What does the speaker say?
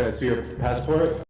Can I see your passport?